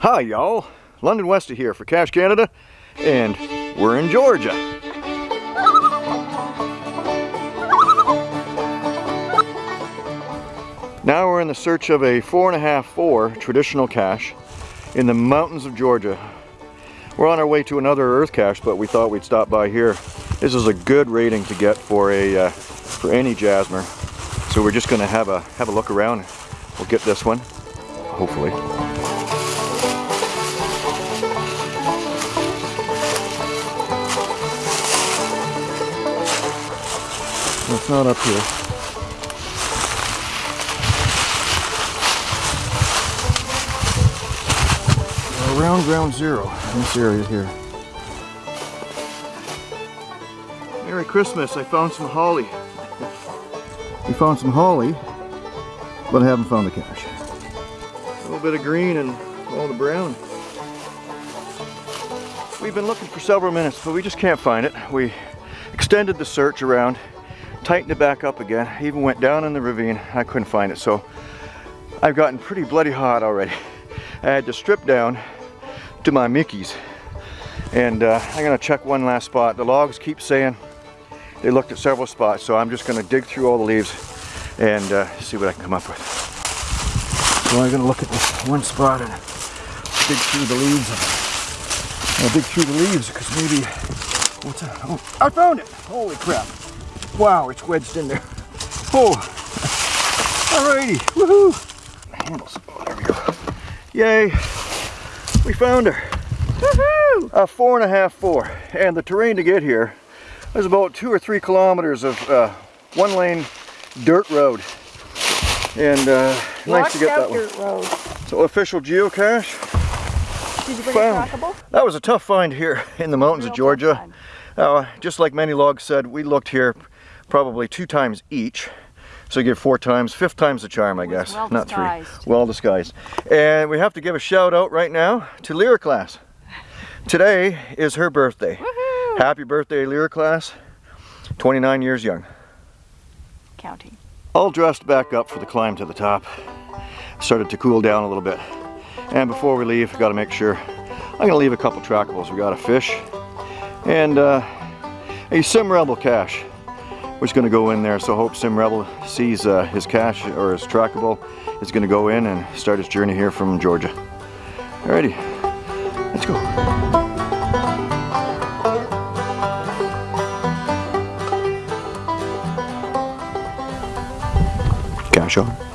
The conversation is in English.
Hi y'all, London Westy here for Cache Canada and we're in Georgia. Now we're in the search of a four and a half four traditional cache in the mountains of Georgia. We're on our way to another earth cache but we thought we'd stop by here. This is a good rating to get for a uh, for any Jasmer. So we're just gonna have a have a look around. We'll get this one, hopefully. It's not up here. Around ground zero in this area here. Merry Christmas, I found some holly. We found some holly, but I haven't found the cache. A little bit of green and all the brown. We've been looking for several minutes, but we just can't find it. We extended the search around tightened it back up again. even went down in the ravine. I couldn't find it. So I've gotten pretty bloody hot already. I had to strip down to my Mickey's. And uh, I'm gonna check one last spot. The logs keep saying they looked at several spots. So I'm just gonna dig through all the leaves and uh, see what I can come up with. So I'm gonna look at this one spot and dig through the leaves. I'll dig through the leaves because maybe, what's that? Oh, I found it! Holy crap. Wow, it's wedged in there. Oh, alrighty, woohoo! Handles, oh, there we go. Yay, we found her. Woohoo! A four and a half four, and the terrain to get here is about two or three kilometers of uh, one lane dirt road. And uh, nice to get that one. Road. So official geocache. Did you bring found. a trackable? That was a tough find here in the mountains Real of Georgia. Uh, just like many logs said, we looked here probably two times each. So you get four times, fifth time's the charm, I guess. Well Not three. Well disguised. And we have to give a shout out right now to Lyra class. Today is her birthday. Happy birthday, Lyra class. 29 years young. Counting. All dressed back up for the climb to the top. Started to cool down a little bit. And before we leave, we've got to make sure. I'm going to leave a couple trackables. We got a fish and uh, a Sim Rebel cache is going to go in there. So hope Sim Rebel sees uh, his cache or his trackable is to go in and start his journey here from Georgia. Alrighty, let's go. Cache on.